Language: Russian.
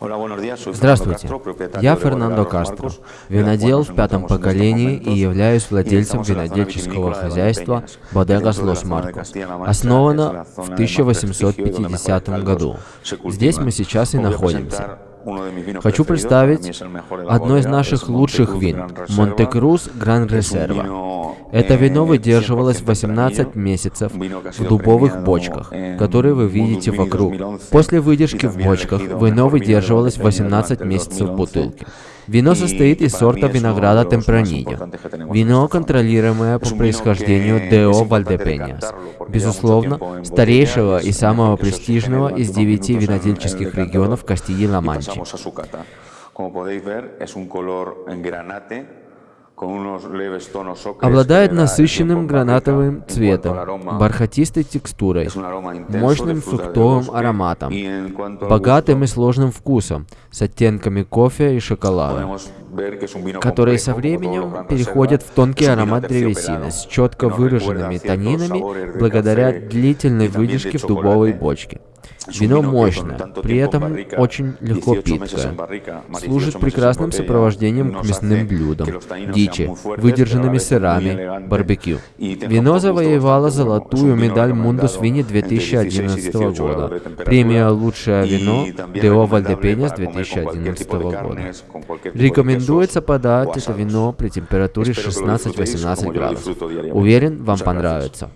Здравствуйте, я Фернандо Кастро, винодел в пятом поколении и являюсь владельцем винодельческого хозяйства Bodegas Los Marcos. Основано в 1850 году. Здесь мы сейчас и находимся. Хочу представить одно из наших лучших вин – Монте-Крус Гран Резерва. Это вино выдерживалось 18 месяцев в дубовых бочках, которые вы видите вокруг. После выдержки в бочках вино выдерживалось 18 месяцев в бутылке. Вино состоит из сорта винограда Темпранильо. Вино, контролируемое по происхождению Део Вальдепеньяс. Безусловно, старейшего и самого престижного из девяти винодельческих регионов Кастилии-Ла-Манчи. Обладает насыщенным гранатовым цветом, бархатистой текстурой, мощным фруктовым ароматом, богатым и сложным вкусом, с оттенками кофе и шоколада, которые со временем переходят в тонкий аромат древесины с четко выраженными тонинами благодаря длительной выдержке в дубовой бочке. Вино мощное, при этом очень легко питкое. Служит прекрасным сопровождением к мясным блюдам, дичи, выдержанными сырами, барбекю. Вино завоевало золотую медаль Мундус Вини 2011 года, премия «Лучшее вино» Део Вальдепеньяс 2011 года. Рекомендуется подать это вино при температуре 16-18 градусов. Уверен, вам понравится.